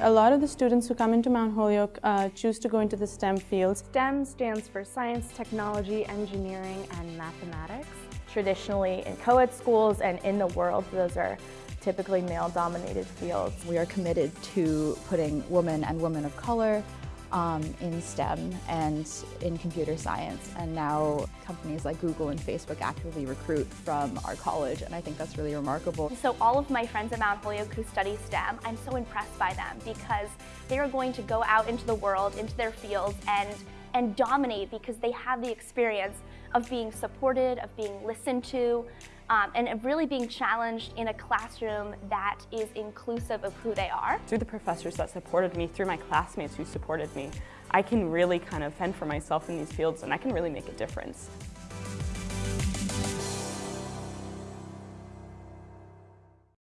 A lot of the students who come into Mount Holyoke uh, choose to go into the STEM fields. STEM stands for science, technology, engineering, and mathematics. Traditionally in co-ed schools and in the world, those are typically male-dominated fields. We are committed to putting women and women of color um, in STEM and in computer science. And now companies like Google and Facebook actively recruit from our college, and I think that's really remarkable. So all of my friends at Mount Holyoke who study STEM, I'm so impressed by them because they are going to go out into the world, into their fields, and and dominate because they have the experience of being supported, of being listened to, um, and really being challenged in a classroom that is inclusive of who they are. Through the professors that supported me, through my classmates who supported me, I can really kind of fend for myself in these fields and I can really make a difference.